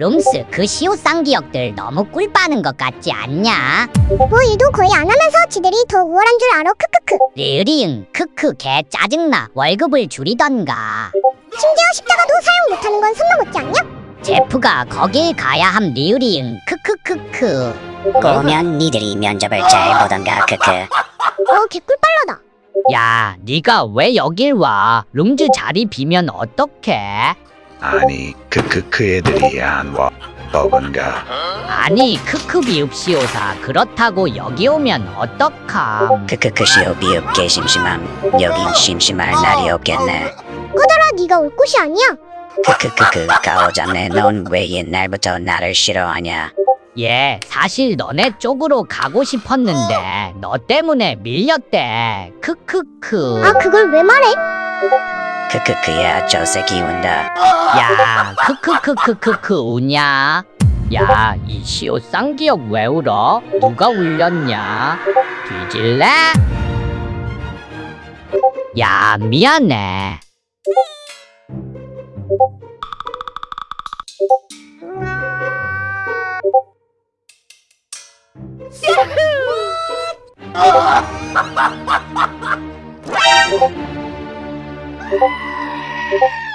룸스 그 시오쌍 기억들 너무 꿀 빠는 것 같지 않냐? 뭐 일도 거의 안 하면서 지들이 더 우월한 줄 알아? 크크크. 리으리응 크크 개 짜증나. 월급을 줄이던가. 심지어 십자가도 사용 못하는 건 손만 못지 않냐? 제프가 거길 가야 함 리으리응 크크크크. 꼬면 니들이 면접을 잘 보던가 크크. 어 개꿀빨라다. 야 네가 왜 여길 와? 룸즈 자리 비면 어떡해? 아니 크크크 애들이 안와. 버건가? 아니 크크 비읍시오사. 그렇다고 여기 오면 어떡함? 크크크 시오 비읍 개 심심함. 여긴 심심할 날이 없겠네. 꺼져라 네가 올 곳이 아니야. 크크크크 가오잡네 넌 왜 옛날부터 나를 싫어하냐? 예 사실 너네 쪽으로 가고 싶었는데 너 때문에 밀렸대. 크크크. 아 그걸 왜 말해? 크크크야 저 새끼 운다. 야 크크크크크크 우냐? 야 이 시오 쌍기역 왜 울어? 누가 울렸냐? 뒤질래? 야 미안해 すごっ。す。